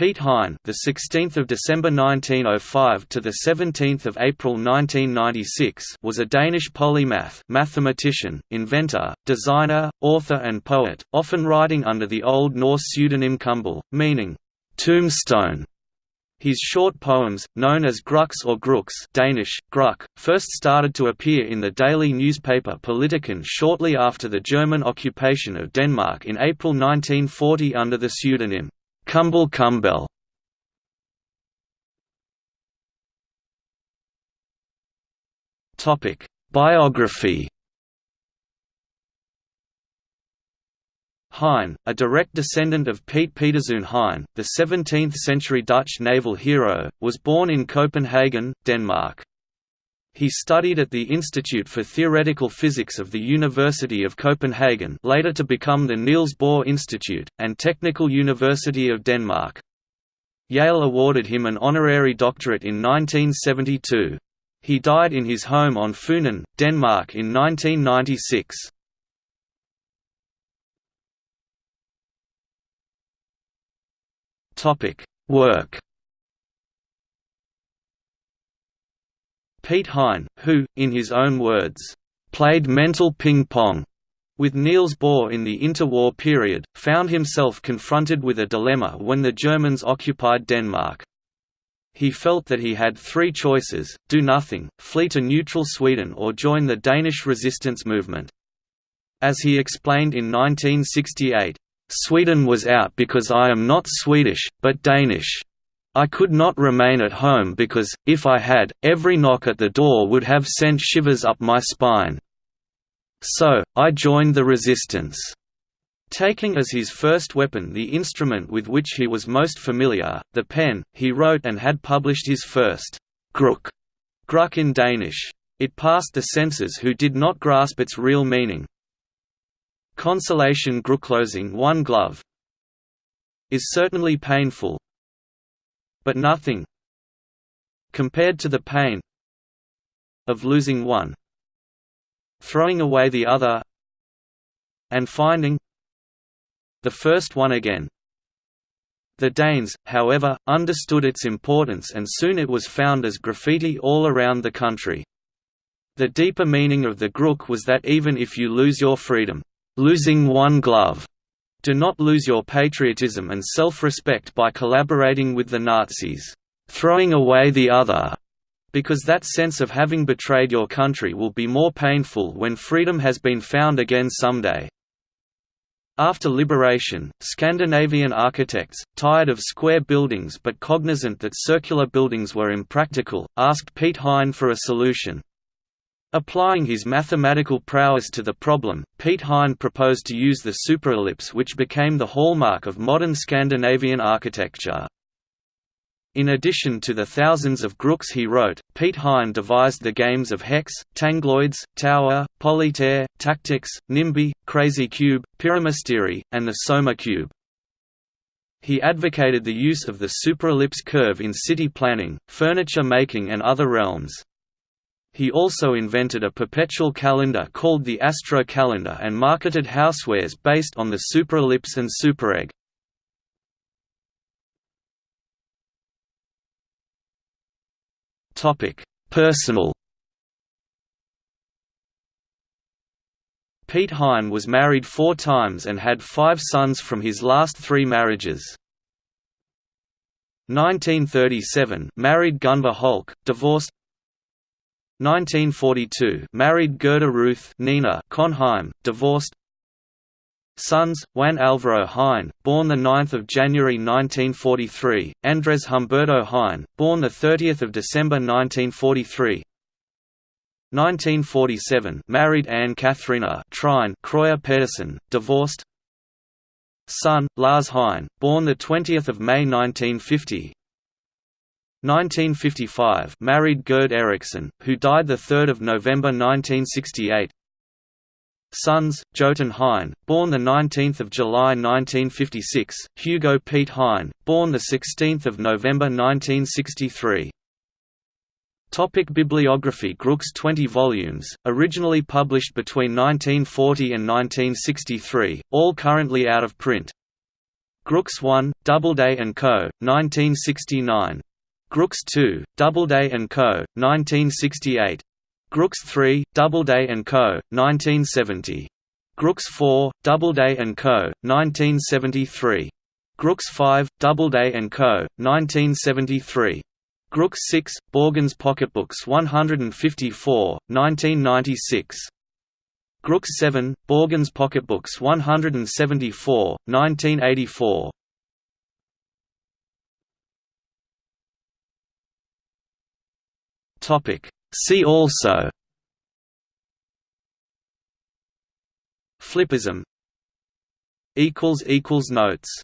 Piet Hein, the 16th of December 1905 to the 17th of April 1996, was a Danish polymath, mathematician, inventor, designer, author and poet, often writing under the Old Norse pseudonym Kumbel, meaning tombstone. His short poems, known as Gruks or Gruks Danish, Gruk, first started to appear in the daily newspaper Politiken shortly after the German occupation of Denmark in April 1940 under the pseudonym Kumbel Kumbel. Biography Hein, a direct descendant of Piet Pieterszoon Hein, the 17th-century Dutch naval hero, was born in Copenhagen, Denmark. He studied at the Institute for Theoretical Physics of the University of Copenhagen later to become the Niels Bohr Institute, and Technical University of Denmark. Yale awarded him an honorary doctorate in 1972. He died in his home on Funen, Denmark in 1996. Topic: Work. Piet Hein, who, in his own words, played mental ping-pong with Niels Bohr in the interwar period, found himself confronted with a dilemma when the Germans occupied Denmark. He felt that he had three choices, do nothing, flee to neutral Sweden or join the Danish resistance movement. As he explained in 1968, Sweden was out because I am not Swedish, but Danish. I could not remain at home because, if I had, every knock at the door would have sent shivers up my spine. So, I joined the resistance. Taking as his first weapon the instrument with which he was most familiar, the pen, he wrote and had published his first gruk, gruk in Danish. It passed the censors who did not grasp its real meaning. Consolation closing one glove is certainly painful, but nothing compared to the pain of losing one, throwing away the other, and finding the first one again. The Danes, however, understood its importance and soon it was found as graffiti all around the country. The deeper meaning of the Grook was that even if you lose your freedom, losing one glove. Do not lose your patriotism and self-respect by collaborating with the Nazis, throwing away the other, because that sense of having betrayed your country will be more painful when freedom has been found again someday. After liberation, Scandinavian architects, tired of square buildings but cognizant that circular buildings were impractical, asked Piet Hein for a solution. Applying his mathematical prowess to the problem, Piet Hein proposed to use the superellipse which became the hallmark of modern Scandinavian architecture. In addition to the thousands of Grooks he wrote, Piet Hein devised the games of Hex, Tangloids, Tower, Polytaire, TacTix, Nimbi, Qrazy Qube, Pyramystery, and the Soma Cube. He advocated the use of the superellipse curve in city planning, furniture making and other realms. He also invented a perpetual calendar called the Astro Calendar and marketed housewares based on the superellipse and super superegg. Personal Piet Hein was married four times and had five sons from his last three marriages. 1937 married Gunvor Holck, divorced 1942 married Gerda Ruth Nina Konheim, divorced. Sons, Juan Alvaro Hein, born 9 January 1943, Andres Humberto Hein, born 30 December 1943 1947 married Anne Katharina Trine Kreuer Pedersen, divorced. Son, Lars Hein, born 20 May 1950 1955 married Gerd Eriksson, who died 3 November 1968 Sons, Jotun Hein, born 19 July 1956, Hugo Piet Hein, born 16 November 1963 Topic Bibliography Grook's 20 volumes, originally published between 1940 and 1963, all currently out of print Grooks 1, Doubleday Co., 1969. Grooks 2, Doubleday and Co., 1968. Grooks 3, Doubleday and Co., 1970. Grooks 4, Doubleday and Co., 1973. Grooks 5, Doubleday and Co., 1973. Grooks 6, Borgens Pocketbooks 154, 1996. Grooks 7, Borgens Pocketbooks 174, 1984. Topic. See also. Flippism. Equals equals notes